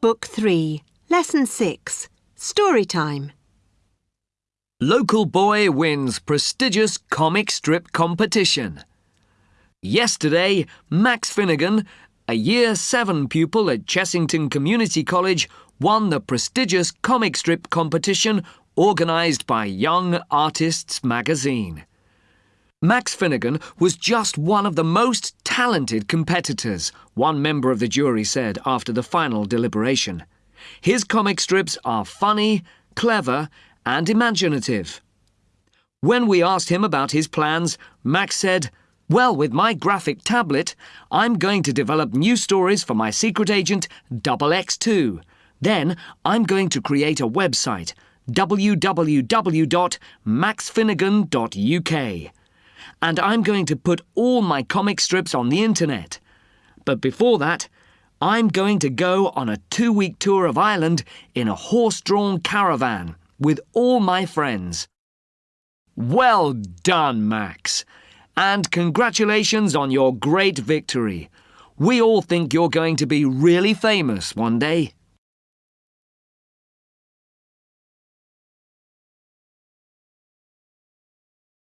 Book 3, Lesson 6, Story Time. Local boy wins prestigious comic strip competition. Yesterday, Max Finnegan, a Year 7 pupil at Chessington Community College, won the prestigious comic strip competition organised by Young Artists magazine. Max Finnegan was just one of the most talented competitors, one member of the jury said after the final deliberation. His comic strips are funny, clever, and imaginative. When we asked him about his plans, Max said, Well, with my graphic tablet, I'm going to develop new stories for my secret agent, Double X2. Then I'm going to create a website, www.maxfinnegan.uk and I'm going to put all my comic strips on the internet. But before that, I'm going to go on a two week tour of Ireland in a horse drawn caravan with all my friends. Well done, Max. And congratulations on your great victory. We all think you're going to be really famous one day.